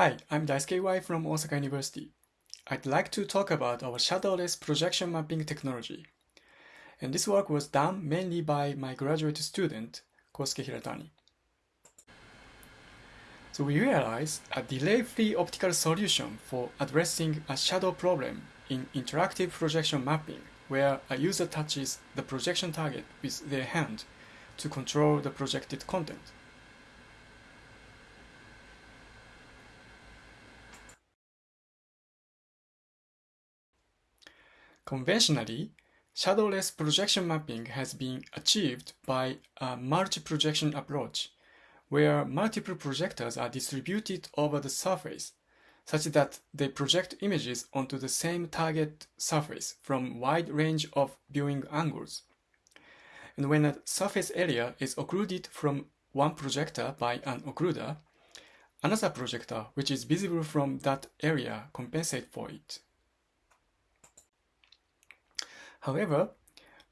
Hi, I'm Daisuke Iwai from Osaka University. I'd like to talk about our shadowless projection mapping technology. And this work was done mainly by my graduate student, Kosuke Hiratani. So we realized a delay-free optical solution for addressing a shadow problem in interactive projection mapping, where a user touches the projection target with their hand to control the projected content. Conventionally, shadowless projection mapping has been achieved by a multi-projection approach, where multiple projectors are distributed over the surface, such that they project images onto the same target surface from wide range of viewing angles. And when a surface area is occluded from one projector by an occluder, another projector which is visible from that area compensates for it. However,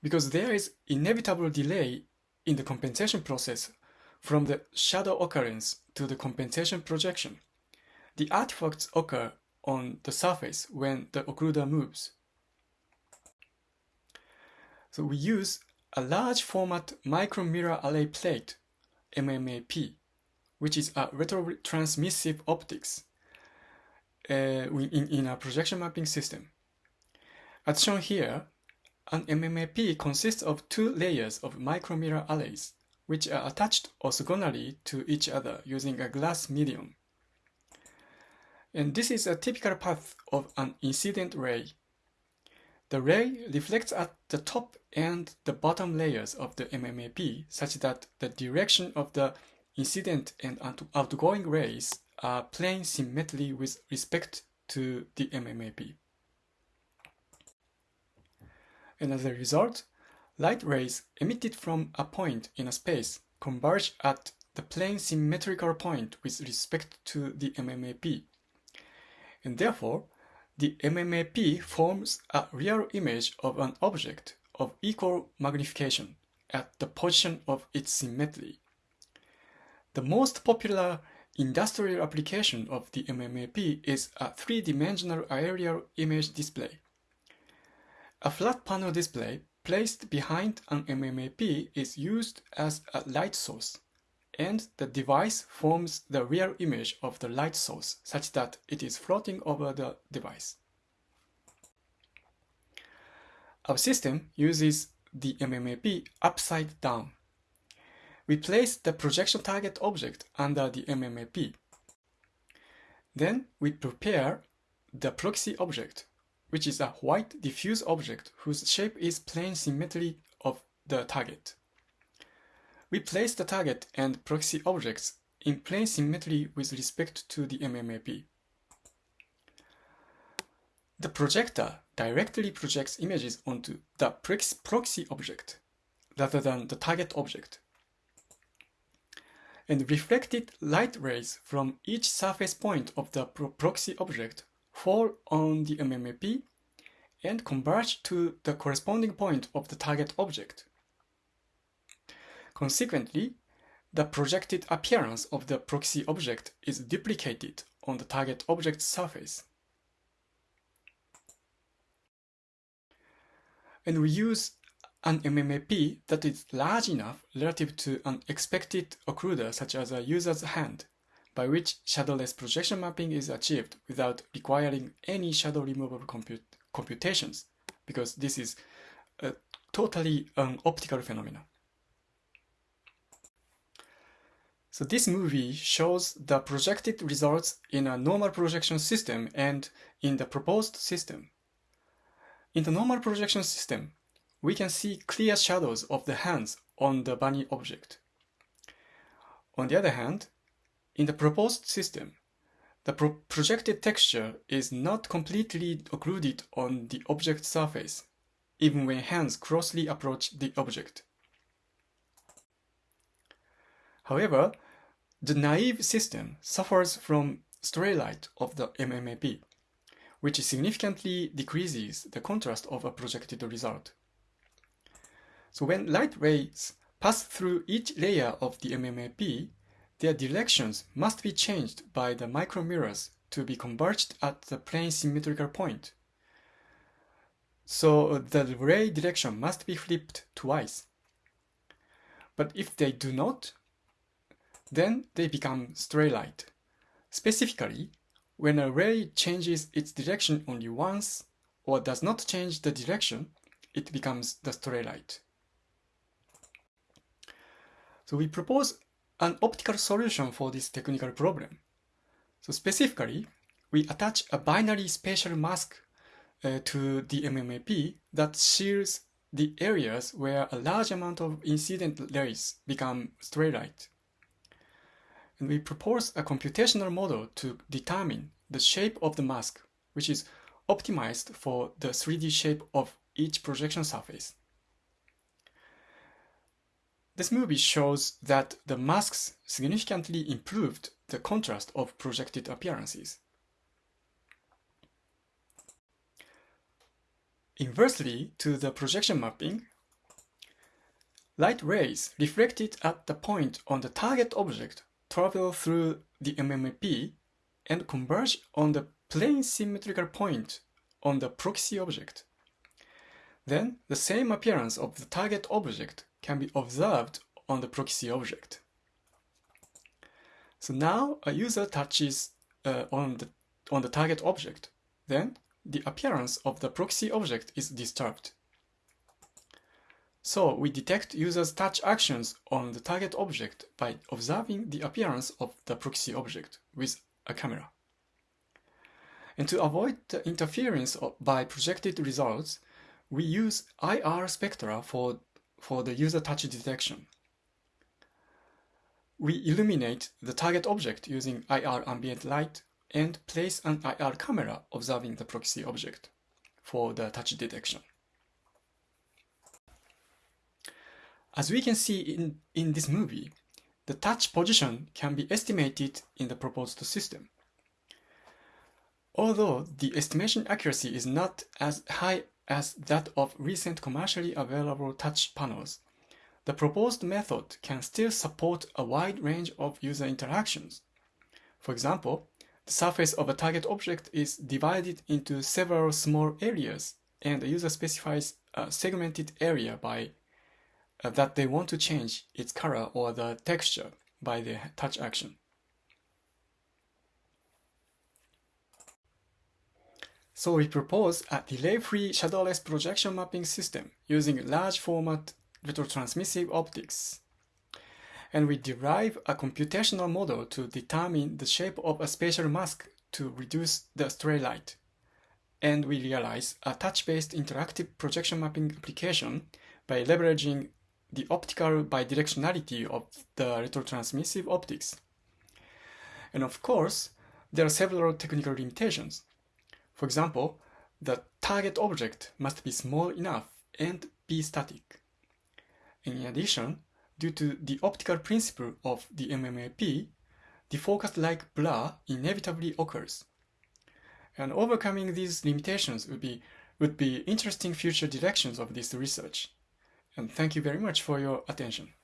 because there is inevitable delay in the compensation process from the shadow occurrence to the compensation projection, the artifacts occur on the surface when the occluder moves. So we use a large format micromirror array plate, MMAP, which is a retrotransmissive optics uh, in, in a projection mapping system. As shown here, an MMAP consists of two layers of micromirror arrays, which are attached orthogonally to each other using a glass medium. And this is a typical path of an incident ray. The ray reflects at the top and the bottom layers of the MMAP such that the direction of the incident and outgoing rays are plane symmetrically with respect to the MMAP and as a result, light rays emitted from a point in a space converge at the plane symmetrical point with respect to the MMAP. And therefore, the MMAP forms a real image of an object of equal magnification at the position of its symmetry. The most popular industrial application of the MMAP is a three-dimensional aerial image display. A flat panel display placed behind an MMAP is used as a light source, and the device forms the real image of the light source such that it is floating over the device. Our system uses the MMAP upside down. We place the projection target object under the MMAP. Then we prepare the proxy object which is a white diffuse object whose shape is plane symmetry of the target. We place the target and proxy objects in plane symmetry with respect to the MMAP. The projector directly projects images onto the proxy object rather than the target object. And reflected light rays from each surface point of the proxy object fall on the MMAP and converge to the corresponding point of the target object. Consequently, the projected appearance of the proxy object is duplicated on the target object's surface. And we use an MMAP that is large enough relative to an expected occluder such as a user's hand by which shadowless projection mapping is achieved without requiring any shadow removal compute computations, because this is a totally an optical phenomenon. So this movie shows the projected results in a normal projection system and in the proposed system. In the normal projection system, we can see clear shadows of the hands on the bunny object. On the other hand, in the proposed system, the pro projected texture is not completely occluded on the object surface, even when hands closely approach the object. However, the naive system suffers from stray light of the MMAP, which significantly decreases the contrast of a projected result. So when light rays pass through each layer of the MMAP, their directions must be changed by the micromirrors to be converged at the plane symmetrical point. So uh, the ray direction must be flipped twice. But if they do not, then they become stray light. Specifically, when a ray changes its direction only once or does not change the direction, it becomes the stray light. So we propose an optical solution for this technical problem. So specifically, we attach a binary spatial mask uh, to the MMAP that shields the areas where a large amount of incident rays become stray light. And we propose a computational model to determine the shape of the mask, which is optimized for the 3D shape of each projection surface. This movie shows that the masks significantly improved the contrast of projected appearances. Inversely to the projection mapping, light rays reflected at the point on the target object travel through the MMAP and converge on the plane symmetrical point on the proxy object. Then the same appearance of the target object can be observed on the proxy object. So now a user touches uh, on, the, on the target object. Then the appearance of the proxy object is disturbed. So we detect users' touch actions on the target object by observing the appearance of the proxy object with a camera. And to avoid the interference by projected results, we use IR spectra for, for the user touch detection. We illuminate the target object using IR ambient light and place an IR camera observing the proxy object for the touch detection. As we can see in, in this movie, the touch position can be estimated in the proposed system. Although the estimation accuracy is not as high as that of recent commercially available touch panels, the proposed method can still support a wide range of user interactions. For example, the surface of a target object is divided into several small areas, and the user specifies a segmented area by uh, that they want to change its color or the texture by the touch action. So we propose a delay-free shadowless projection mapping system using large format retrotransmissive optics and we derive a computational model to determine the shape of a spatial mask to reduce the stray light. And we realize a touch-based interactive projection mapping application by leveraging the optical bidirectionality of the retrotransmissive optics. And of course, there are several technical limitations. For example, the target object must be small enough and be static. In addition, Due to the optical principle of the MMAP, the focus-like blur inevitably occurs. And overcoming these limitations would be, would be interesting future directions of this research. And thank you very much for your attention.